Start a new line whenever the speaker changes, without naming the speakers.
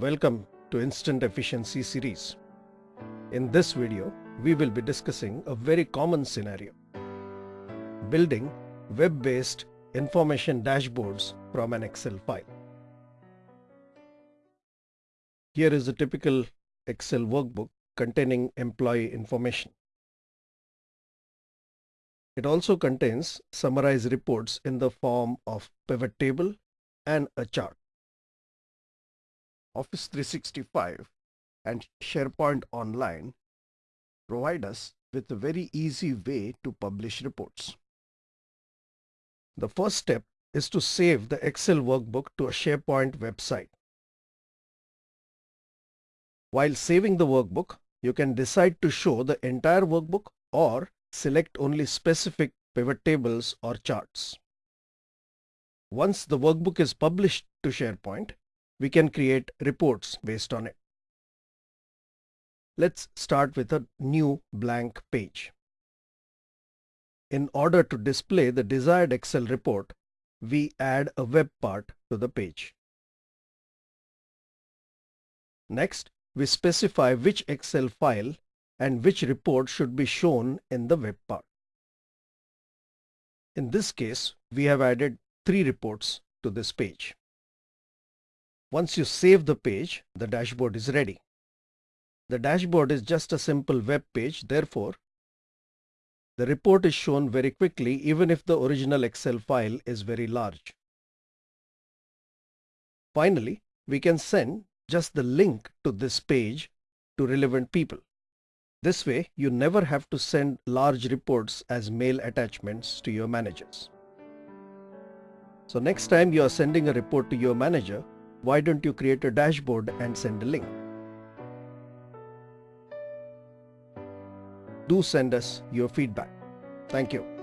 Welcome to Instant Efficiency series. In this video, we will be discussing a very common scenario. Building web-based information dashboards from an Excel file. Here is a typical Excel workbook containing employee information. It also contains summarized reports in the form of pivot table and a chart. Office 365 and SharePoint Online provide us with a very easy way to publish reports. The first step is to save the Excel workbook to a SharePoint website. While saving the workbook, you can decide to show the entire workbook or select only specific pivot tables or charts. Once the workbook is published to SharePoint, we can create reports based on it. Let's start with a new blank page. In order to display the desired Excel report, we add a web part to the page. Next, we specify which Excel file and which report should be shown in the web part. In this case, we have added three reports to this page. Once you save the page, the dashboard is ready. The dashboard is just a simple web page, therefore, the report is shown very quickly even if the original Excel file is very large. Finally, we can send just the link to this page to relevant people. This way, you never have to send large reports as mail attachments to your managers. So next time you are sending a report to your manager, why don't you create a dashboard and send a link? Do send us your feedback. Thank you.